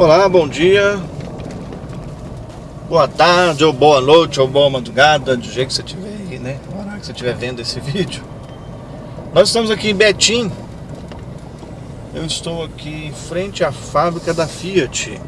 Olá, bom dia. Boa tarde, ou boa noite, ou boa madrugada Do jeito que você estiver aí, né? Na hora que você estiver vendo esse vídeo. Nós estamos aqui em Betim. Eu estou aqui em frente à fábrica da Fiat.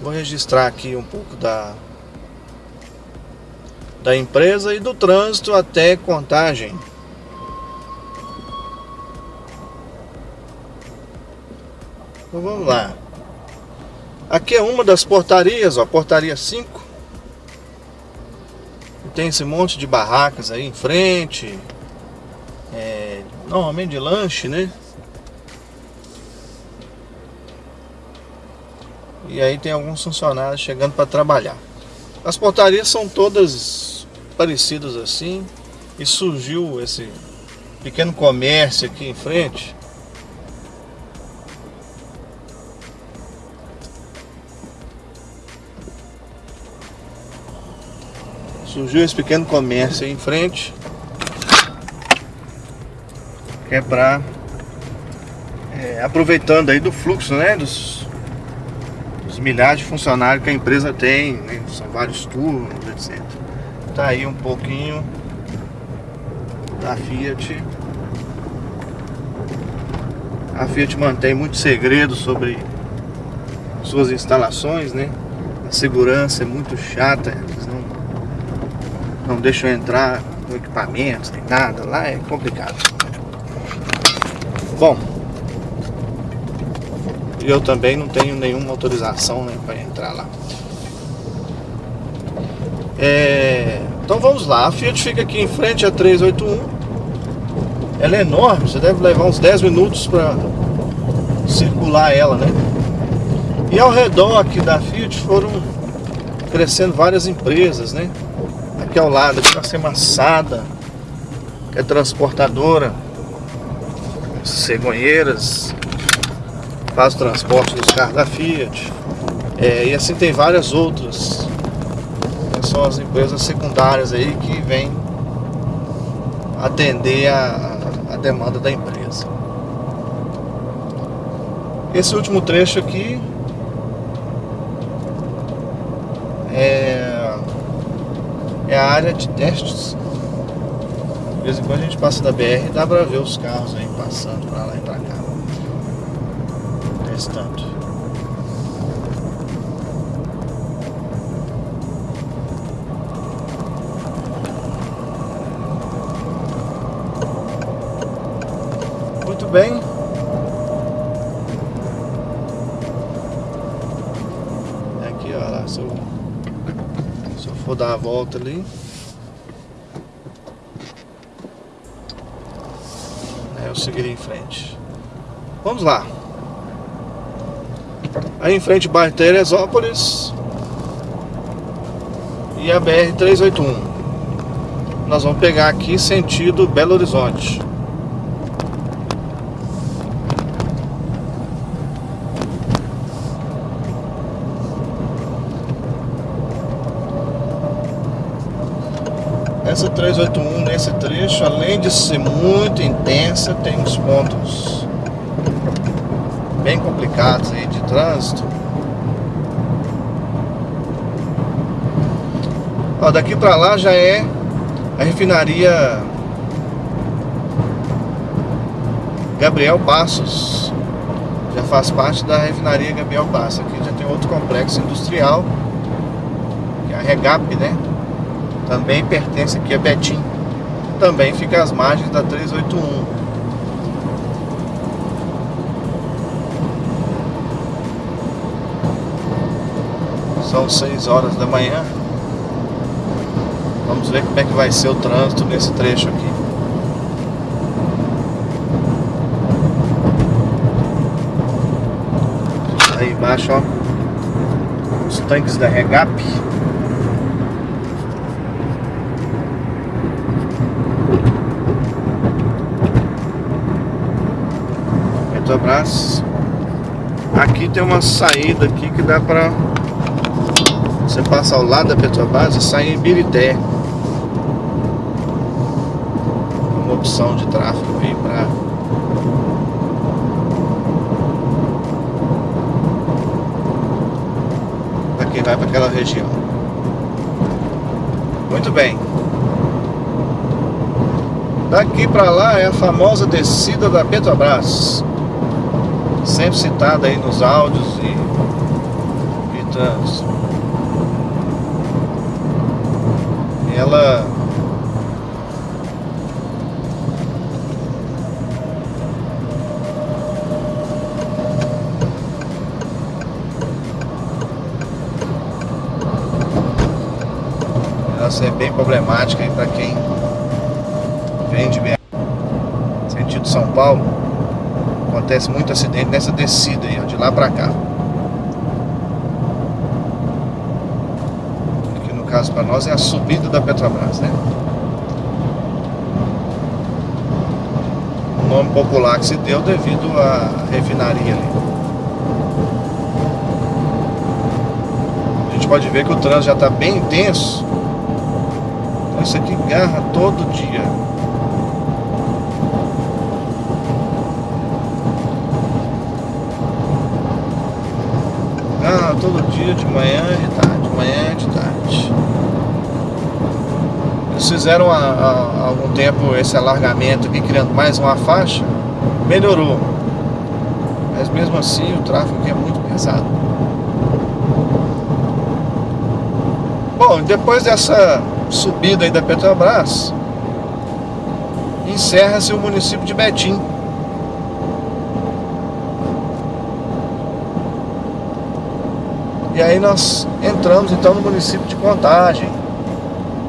Vou registrar aqui um pouco da da empresa e do trânsito até contagem Então vamos lá. Aqui é uma das portarias, ó, portaria 5. Tem esse monte de barracas aí em frente. É, normalmente de lanche, né? E aí tem alguns funcionários chegando para trabalhar. As portarias são todas parecidas assim. E surgiu esse pequeno comércio aqui em frente. Surgiu esse pequeno comércio aí em frente. Que é pra... É, aproveitando aí do fluxo, né? Dos, dos, milhares de funcionários que a empresa tem. Né, são vários turnos, etc. Tá aí um pouquinho da Fiat. A Fiat mantém muito segredo sobre suas instalações, né? A segurança é muito chata, não deixam entrar com equipamentos, nem nada, lá é complicado. Bom, eu também não tenho nenhuma autorização né, para entrar lá. É, então vamos lá, a Fiat fica aqui em frente a 381 Ela é enorme, você deve levar uns 10 minutos para circular ela, né? E ao redor aqui da Fiat foram crescendo várias empresas, né? Aqui ao lado, aqui nós temos Massada, que é transportadora, cegonheiras, faz o transporte dos carros da Fiat. É, e assim tem várias outras. São as empresas secundárias aí que vêm atender a, a demanda da empresa. Esse último trecho aqui é é a área de testes. De vez em quando a gente passa da BR e dá pra ver os carros aí passando pra lá e pra cá. Testando. Muito bem. Vou dar a volta ali. Aí eu seguirei em frente. Vamos lá. Aí em frente bairro Teresópolis. E a BR-381. Nós vamos pegar aqui sentido Belo Horizonte. Essa 381 nesse trecho, além de ser muito intensa, tem uns pontos bem complicados aí de trânsito. Ó, daqui para lá já é a refinaria Gabriel Passos. Já faz parte da refinaria Gabriel Passos. Aqui já tem outro complexo industrial, que é a Regap, né? Também pertence aqui a Betim. Também fica às margens da 381. São 6 horas da manhã. Vamos ver como é que vai ser o trânsito nesse trecho aqui. Aí embaixo, ó, os tanques da Regap. Petrobras. Aqui tem uma saída aqui que dá para você passar ao lado da Petrobras e sair em Birité. É uma opção de tráfego aí para para quem vai para aquela região. Muito bem. Daqui para lá é a famosa descida da Petrobras. Sempre citada aí nos áudios e, e trânsito. Ela é bem problemática para quem vem de BH, sentido São Paulo. Acontece muito acidente nessa descida aí, ó, de lá para cá. Aqui no caso para nós é a subida da Petrobras, né? O nome popular que se deu devido à refinaria ali. A gente pode ver que o trânsito já está bem intenso isso aqui garra todo dia. Todo dia, de manhã e de tarde, de manhã e de tarde. Eles fizeram há, algum tempo esse alargamento aqui, criando mais uma faixa, melhorou. Mas mesmo assim o tráfego aqui é muito pesado. Bom, depois dessa subida aí da Petrobras, encerra-se o município de Betim. E aí nós entramos então no município de Contagem.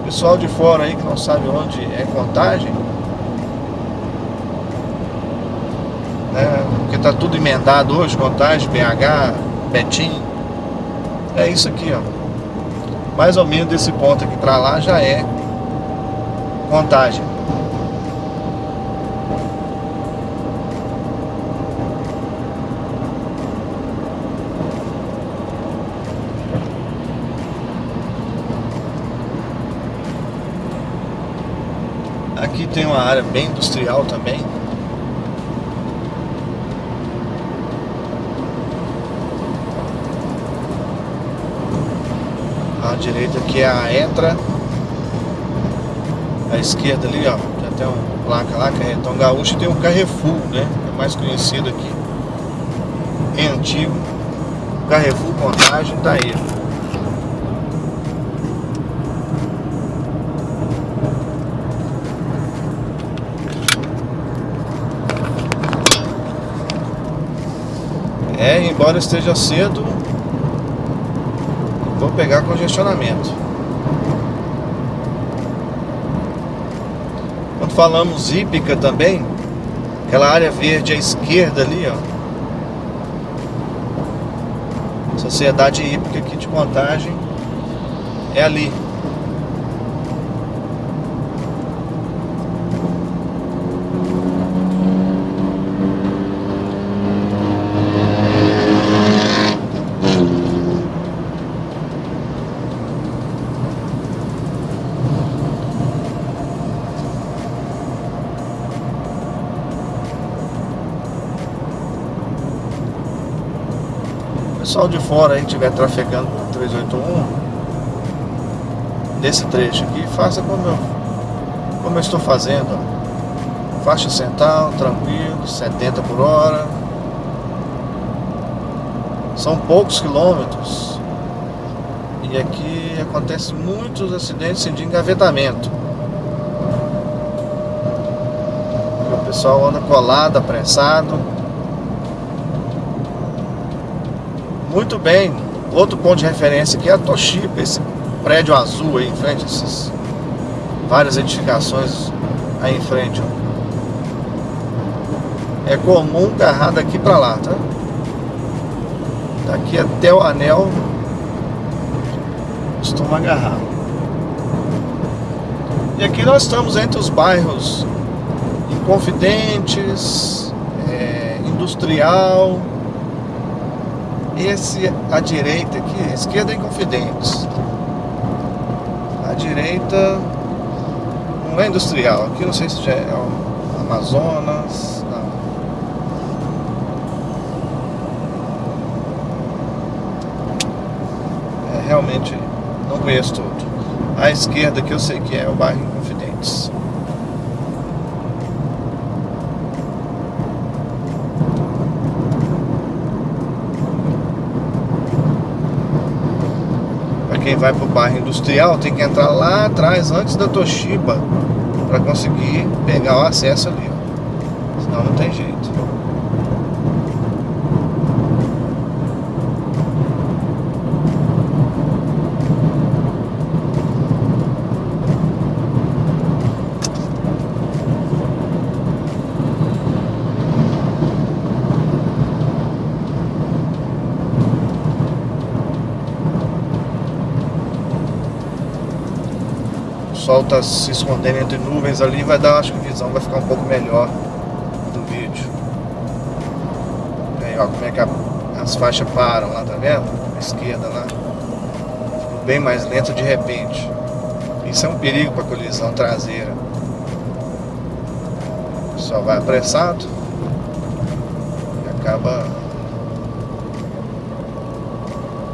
Pessoal de fora aí que não sabe onde é Contagem, né? Porque tá tudo emendado hoje, Contagem, BH, Betim. É isso aqui, ó mais ou menos desse ponto aqui para lá já é contagem. Aqui tem uma área bem industrial também. A direita aqui é a Entra. A esquerda ali, ó, já tem uma placa lá, Carretão Gaúcho, e tem o Carrefour, né? É mais conhecido aqui. É antigo. Carrefour Contagem tá aí. É, embora esteja cedo, Vou pegar congestionamento. Quando falamos hípica também, aquela área verde à esquerda ali, ó. Sociedade hípica aqui de contagem é ali. Pessoal de fora aí estiver trafegando por 381 nesse trecho aqui, faça como eu, como eu estou fazendo. Faixa central, tranquilo, 70 por hora. São poucos quilômetros. E aqui acontece muitos acidentes de engavetamento. O pessoal anda colado, apressado. Muito bem. Outro ponto de referência aqui é a Toshiba, esse prédio azul aí em frente, essas várias edificações aí em frente. Ó. É comum agarrar daqui para lá, tá? Daqui até o anel costuma agarrar. E aqui nós estamos entre os bairros Inconfidentes, é, Industrial, esse, a direita aqui, a esquerda é Inconfidentes. A direita não é industrial. Aqui não sei se já é Amazonas. Não. realmente não conheço tudo. A esquerda que eu sei que é o bairro Inconfidentes. Quem vai para o bairro industrial tem que entrar lá atrás, antes da Toshiba, para conseguir pegar o acesso ali. Senão não tem jeito. Sol tá se escondendo entre nuvens ali, vai dar, acho que a visão vai ficar um pouco melhor do vídeo. Aí, ó, como é que a, as faixas param lá, tá vendo? A esquerda lá. Ficou bem mais lento de repente. Isso é um perigo para colisão traseira. Só vai apressado e acaba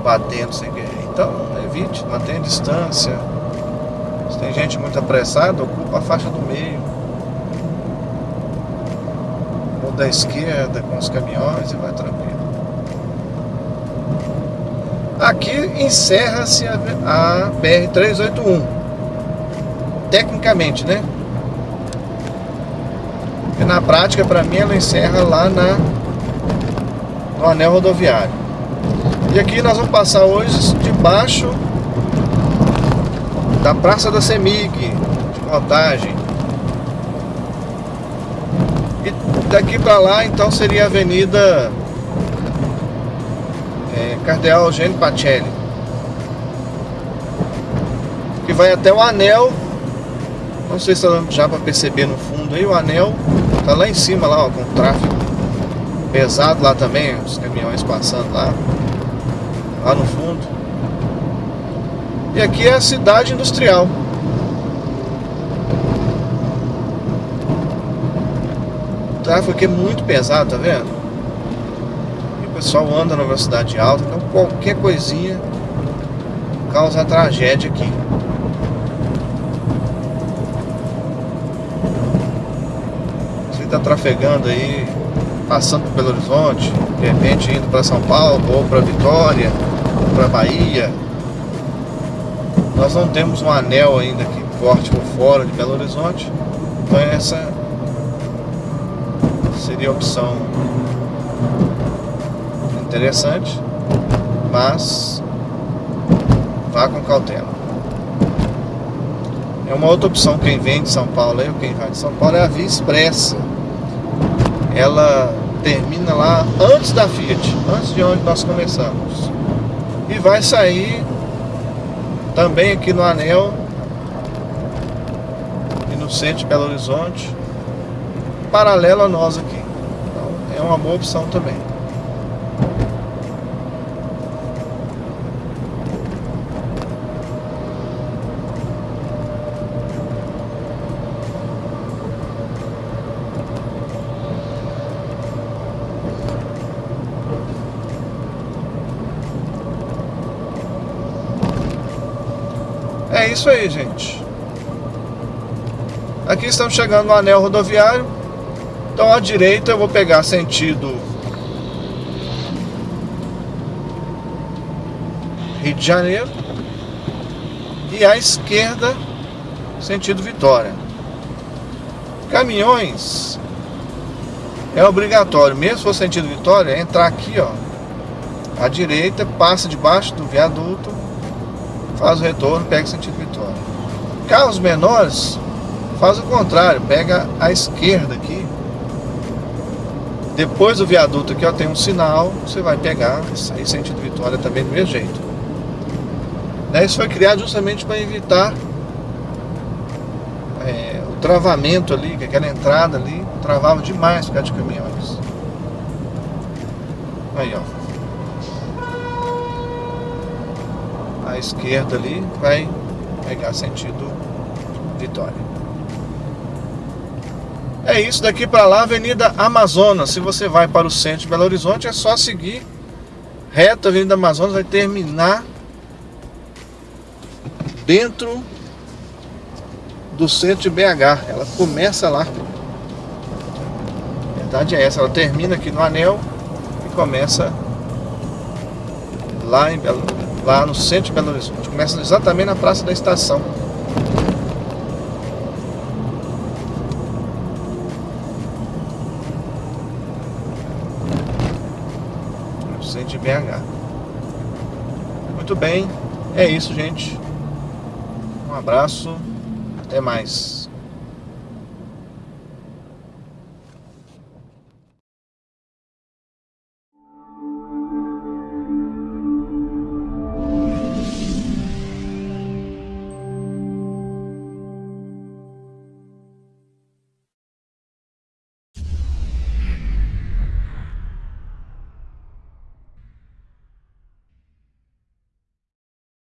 batendo sem querer. Então, evite, mantenha distância. Tem gente muito apressada, ocupa a faixa do meio. Ou da esquerda com os caminhões e vai tranquilo. Aqui encerra-se a, a BR-381. Tecnicamente, né? E na prática, para mim, ela encerra lá na, no anel rodoviário. E aqui nós vamos passar hoje debaixo da Praça da Semig, de Contagem. E daqui para lá, então, seria a Avenida é, Cardeal Eugênio Pacelli. Que vai até o anel. Não sei se já para perceber no fundo aí, o anel tá lá em cima, lá, ó, com tráfego pesado lá também, os caminhões passando lá, lá no fundo. E aqui é a cidade industrial. O tráfego aqui é muito pesado, tá vendo? E o pessoal anda na velocidade alta, então qualquer coisinha causa tragédia aqui. Você está trafegando aí, passando por Belo Horizonte, de repente indo para São Paulo, ou para Vitória, ou para Bahia, nós não temos um anel ainda que corte por fora de Belo Horizonte. Então essa seria a opção interessante, mas vá com cautela. É uma outra opção quem vem de São Paulo, ou quem vai de São Paulo, é a Via Expressa. Ela termina lá antes da Fiat, antes de onde nós começamos. E vai sair também aqui no Anel e no centro de Belo Horizonte, paralelo a nós aqui. Então é uma boa opção também. É isso aí, gente. Aqui estamos chegando no anel rodoviário. Então à direita eu vou pegar sentido Rio de Janeiro e à esquerda sentido Vitória. Caminhões é obrigatório, mesmo se for sentido Vitória, entrar aqui, ó, à direita, passa debaixo do viaduto faz o retorno, pega sentido Vitória. Carros menores faz o contrário, pega a esquerda aqui. Depois do viaduto aqui ó, tem um sinal, você vai pegar aí sentido Vitória também do mesmo jeito. Né, isso foi criado justamente para evitar é, o travamento ali, que aquela entrada ali travava demais por causa de caminhões. Aí ó. À esquerda ali, vai pegar sentido Vitória. É isso, daqui para lá, Avenida Amazonas. Se você vai para o centro de Belo Horizonte, é só seguir reto a Avenida Amazonas, vai terminar dentro do centro de BH. Ela começa lá. A verdade é essa, ela termina aqui no anel e começa lá, em Belo, lá no centro de Belo Horizonte. Começa exatamente na praça da estação. No centro de BH. Muito bem, é isso, gente. Um abraço, até mais.